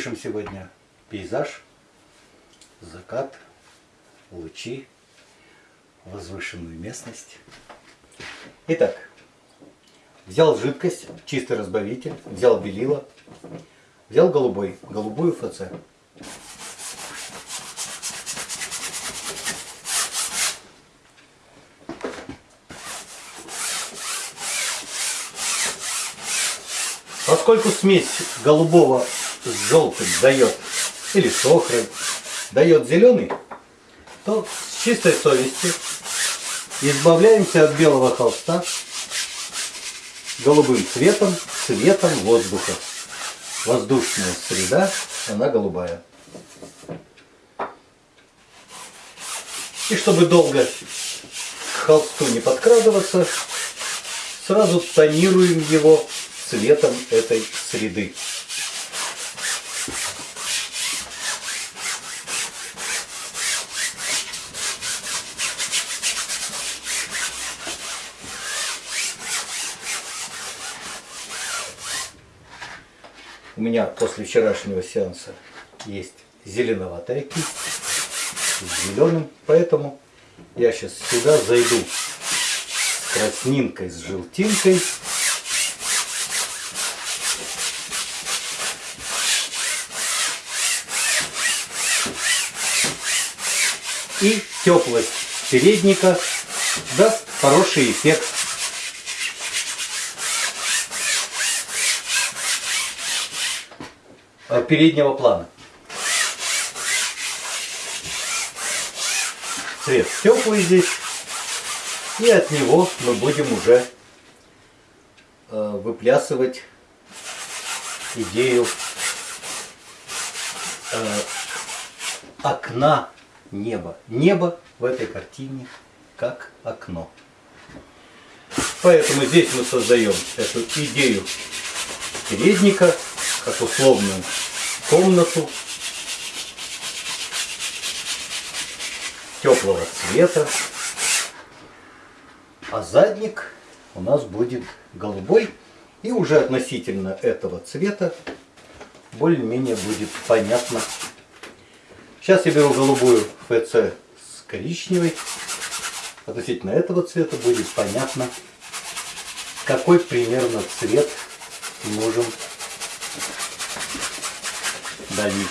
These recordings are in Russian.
Пишем сегодня пейзаж, закат, лучи, возвышенную местность. Итак, взял жидкость, чистый разбавитель, взял белила, взял голубой, голубую ФЦ. Поскольку смесь голубого желтым дает, или с охрой, дает зеленый, то с чистой совестью избавляемся от белого холста голубым цветом, цветом воздуха. Воздушная среда, она голубая. И чтобы долго к холсту не подкрадываться, сразу тонируем его цветом этой среды. У меня после вчерашнего сеанса есть зеленоватая кисть с зеленым, поэтому я сейчас сюда зайду с краснинкой, с желтинкой и теплость передника даст хороший эффект. Переднего плана. Цвет теплый здесь. И от него мы будем уже э, выплясывать идею э, окна небо. Небо в этой картине как окно. Поэтому здесь мы создаем эту идею передника, как условную комнату теплого цвета. А задник у нас будет голубой. И уже относительно этого цвета более-менее будет понятно, Сейчас я беру голубую ФЦ с коричневой. Относительно этого цвета будет понятно, какой примерно цвет нужен Daí,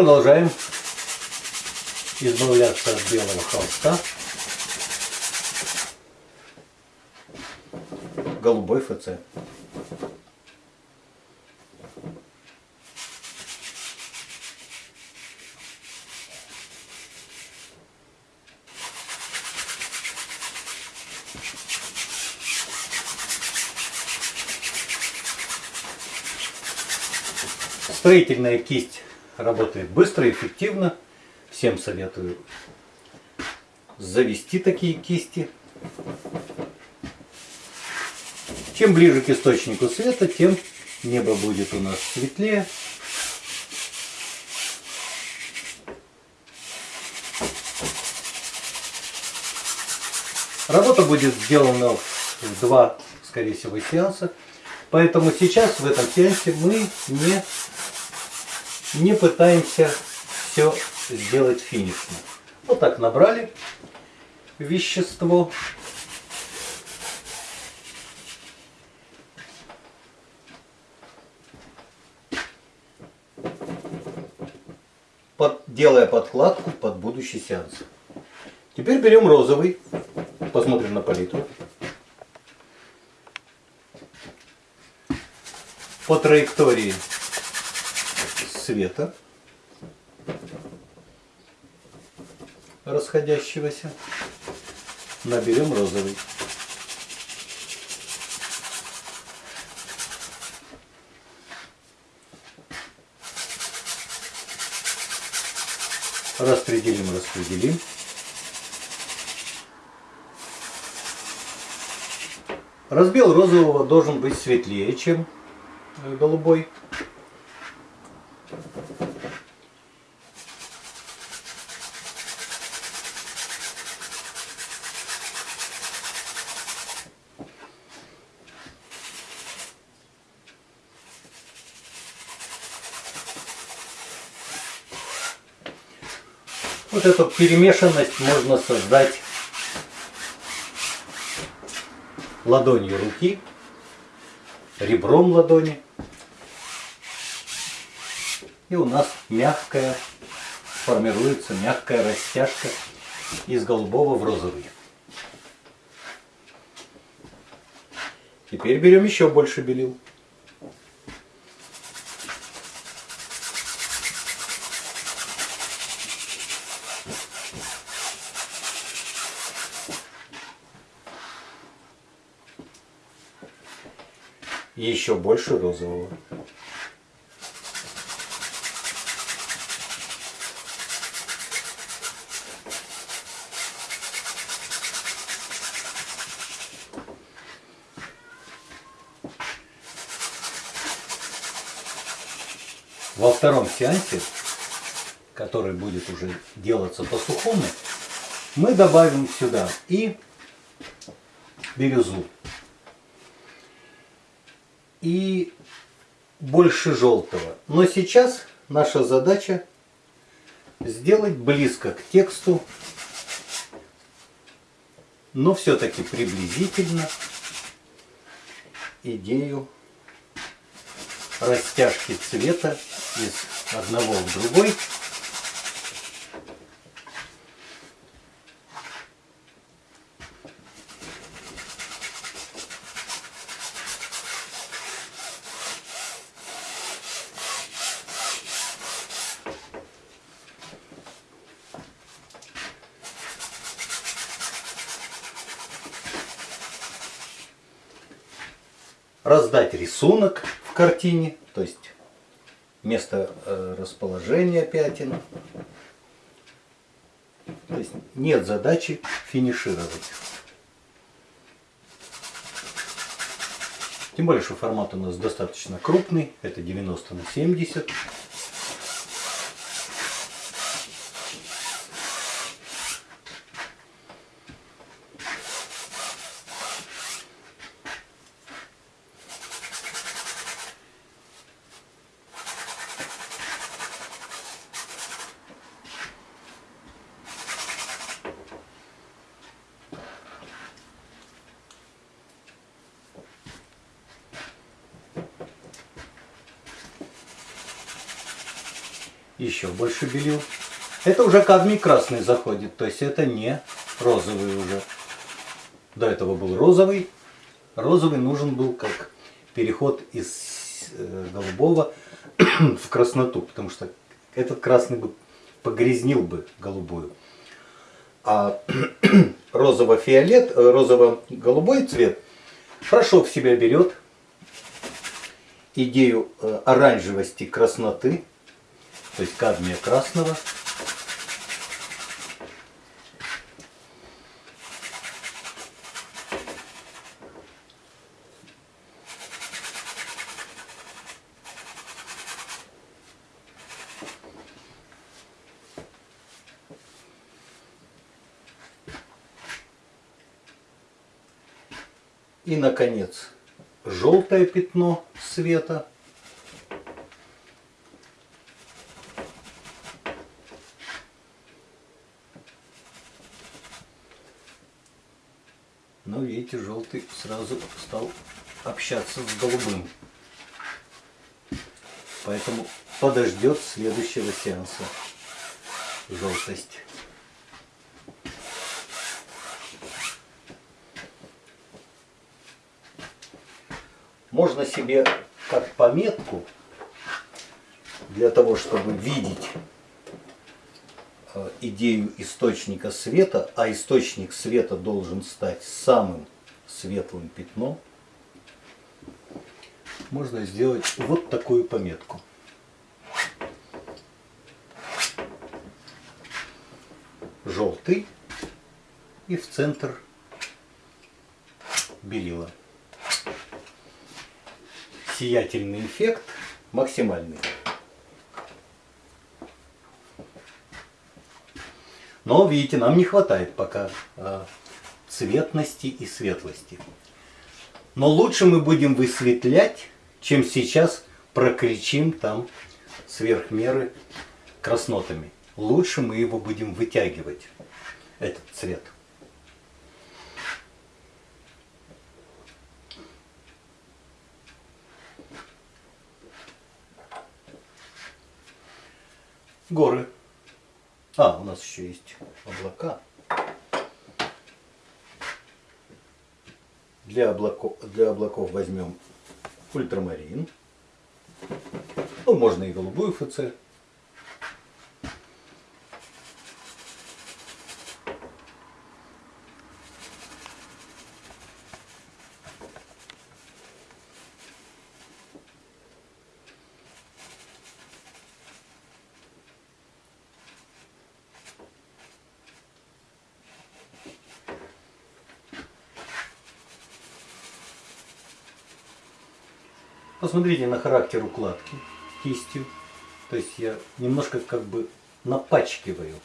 продолжаем избавляться от белого холста голубой ФЦ. Строительная кисть работает быстро, эффективно. Всем советую завести такие кисти. Чем ближе к источнику света, тем небо будет у нас светлее. Работа будет сделана в два, скорее всего, сеанса. Поэтому сейчас в этом сеансе мы не не пытаемся все сделать финишно. Вот так набрали вещество. Под, делая подкладку под будущий сеанс. Теперь берем розовый, посмотрим на палитру. По траектории цвета расходящегося наберем розовый. Распределим, распределим. Разбел розового должен быть светлее, чем э, голубой. Вот эту перемешанность можно создать ладонью руки, ребром ладони. И у нас мягкая, формируется мягкая растяжка из голубого в розовый. Теперь берем еще больше белил. И еще больше розового. Во втором сеансе, который будет уже делаться по сухому, мы добавим сюда и бирюзу и больше желтого. Но сейчас наша задача сделать близко к тексту, но все-таки приблизительно идею растяжки цвета из одного в другой. Раздать рисунок в картине, то есть место э, расположения пятен. То есть нет задачи финишировать. Тем более, что формат у нас достаточно крупный, это 90 на 70. Еще больше белил. Это уже кадмий красный заходит, то есть это не розовый уже. До этого был розовый. Розовый нужен был как переход из э, голубого в красноту, потому что этот красный бы погрязнил бы голубую. А розово-фиолет, э, розово-голубой цвет хорошо в себя берет идею э, оранжевости красноты, то есть кадмия красного. И, наконец, желтое пятно света – Но видите, желтый сразу стал общаться с голубым. Поэтому подождет следующего сеанса желтость. Можно себе как пометку для того, чтобы видеть идею источника света, а источник света должен стать самым светлым пятном, можно сделать вот такую пометку. желтый и в центр белила. Сиятельный эффект максимальный. Но, видите, нам не хватает пока а, цветности и светлости. Но лучше мы будем высветлять, чем сейчас прокричим там сверх меры краснотами. Лучше мы его будем вытягивать, этот цвет. Горы. А, у нас еще есть облака. Для облаков, для облаков возьмем ультрамарин. Ну, можно и голубую ФЦ. Посмотрите на характер укладки кистью. То есть я немножко как бы напачкиваю.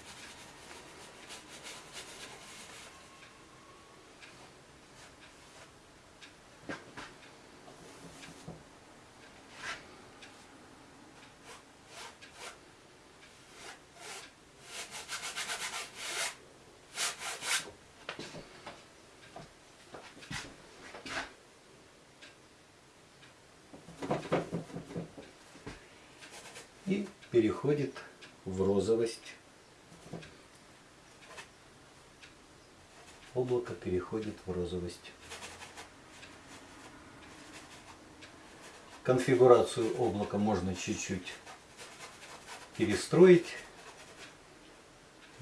и переходит в розовость. Облако переходит в розовость. Конфигурацию облака можно чуть-чуть перестроить.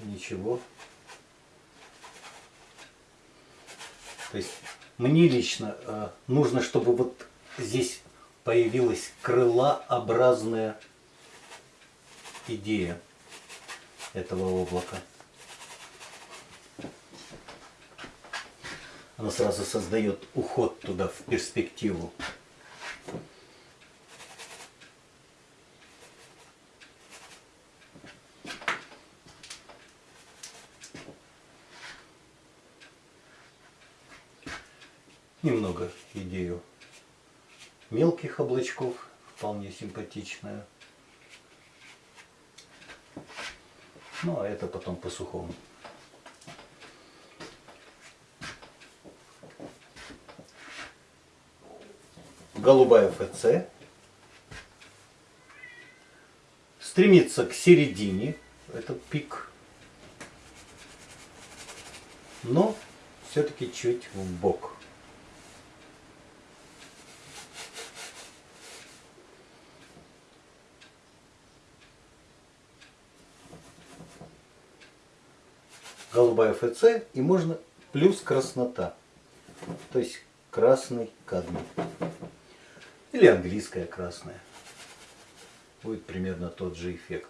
Ничего. То есть мне лично э, нужно, чтобы вот здесь появилась крылообразная идея этого облака. Она сразу создает уход туда в перспективу. Немного идею мелких облачков, вполне симпатичная. Ну, а это потом по сухому. Голубая ФЦ. Стремится к середине, этот пик. Но все-таки чуть в бок. Голубая ФЦ и можно плюс краснота. То есть красный кадмий. Или английская красная. Будет примерно тот же эффект.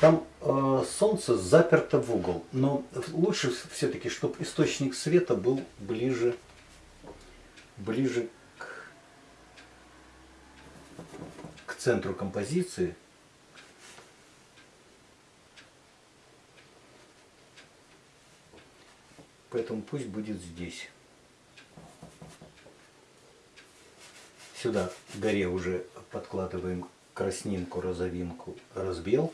Там э, солнце заперто в угол, но лучше все-таки, чтобы источник света был ближе, ближе к, к центру композиции. Поэтому пусть будет здесь. Сюда горе уже подкладываем краснинку, розовинку, разбел.